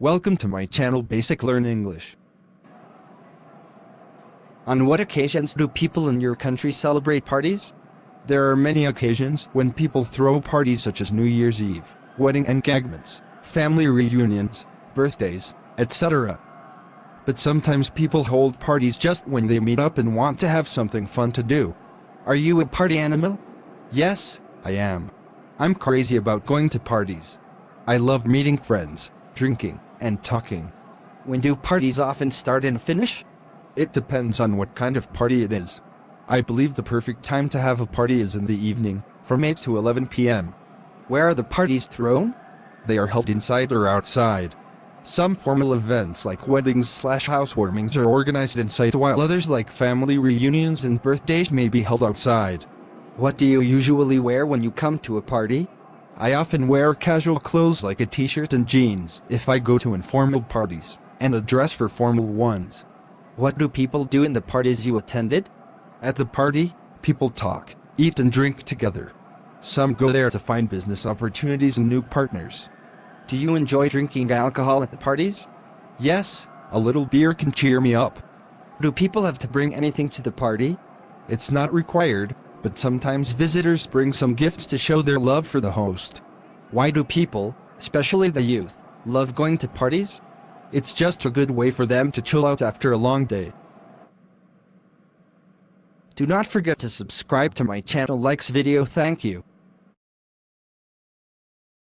Welcome to my channel Basic Learn English. On what occasions do people in your country celebrate parties? There are many occasions when people throw parties such as New Year's Eve, wedding engagements, family reunions, birthdays, etc. But sometimes people hold parties just when they meet up and want to have something fun to do. Are you a party animal? Yes, I am. I'm crazy about going to parties. I love meeting friends, drinking, and talking. When do parties often start and finish? It depends on what kind of party it is. I believe the perfect time to have a party is in the evening, from 8 to 11 p.m. Where are the parties thrown? They are held inside or outside. Some formal events like weddings slash housewarmings are organized inside while others like family reunions and birthdays may be held outside. What do you usually wear when you come to a party? I often wear casual clothes like a t-shirt and jeans if I go to informal parties, and a dress for formal ones. What do people do in the parties you attended? At the party, people talk, eat and drink together. Some go there to find business opportunities and new partners. Do you enjoy drinking alcohol at the parties? Yes, a little beer can cheer me up. Do people have to bring anything to the party? It's not required, but sometimes visitors bring some gifts to show their love for the host. Why do people, especially the youth, love going to parties? It's just a good way for them to chill out after a long day. Do not forget to subscribe to my channel likes video thank you.